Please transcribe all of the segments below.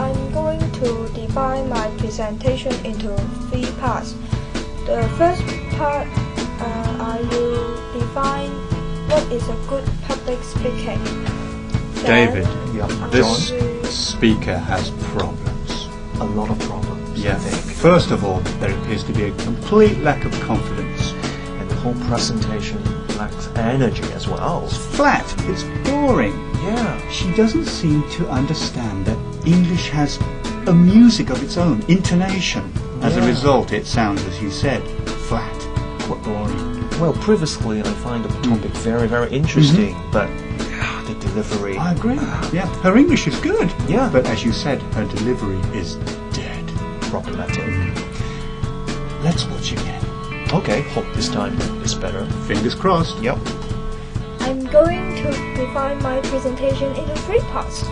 I'm going to divide my presentation into three parts. The first part, uh, I will define what is a good public speaking. Then David, Yeah, this John? speaker has problems. a lot of problems. I Yeah. think. First of all, there appears to be a complete lack of confidence. and the whole presentation lacks energy as well. It's flat. It's boring. Yeah. She doesn't seem to understand that English has a music of its own, intonation. As a result, it sounds, as you said, flat. Quite boring. Well, previously I find the topic mm. very, very interesting, mm-hmm. but ah, the delivery. I agree. Ah. Yeah, her English is good. Yeah. But as you said, her delivery is dead. problematic. Mm. Let's watch again. Okay, hope this time is better. Fingers crossed. Yep. I'm going to define my presentation into three parts.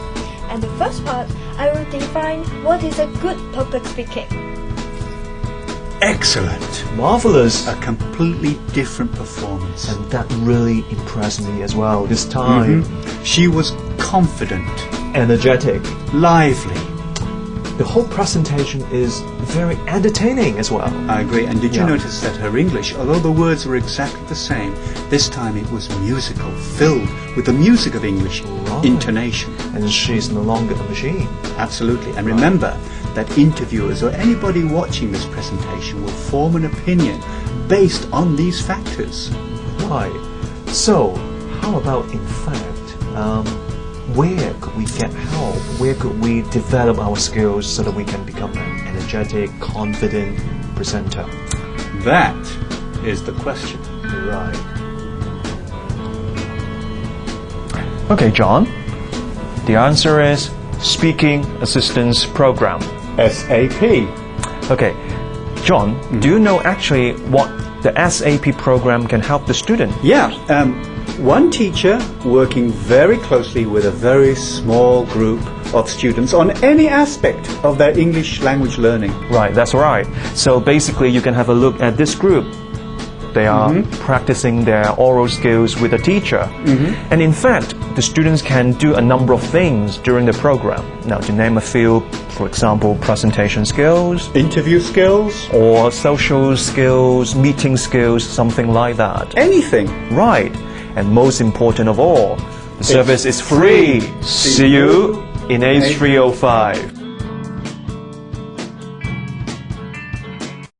And the first part, I will define what is a good public speaking. Excellent. Marvelous. A completely different performance. And that really impressed me as well. This time, Mhm. She was confident, energetic. lively. The whole presentation is very entertaining as well. I agree. And did you Yeah. notice that her English, although the words were exactly the same, this time it was musical, filled with the music of English Right. intonation. And she's no longer a machine. Absolutely. And remember that interviewers or anybody watching this presentation will form an opinion based on these factors. Right. So, how about in fact, um, where could we get help? Where could we develop our skills so that we can become an energetic, confident presenter? That is the question. Right. Okay, John. The answer is Speaking Assistance Program. SAP. Okay, John, do you know actually what the SAP program can help the student? Yeah, um, one teacher working very closely with a very small group of students on any aspect of their English language learning. Right, that's right. So basically, you can have a look at this group. They are mm-hmm. practicing their oral skills with a teacher. Mm-hmm. And in fact, the students can do a number of things during the program. Now, to name a few, for example, presentation skills, Interview skills, or social skills, meeting skills, something like that. anything. Right. And most important of all, the service is free. See you in A305.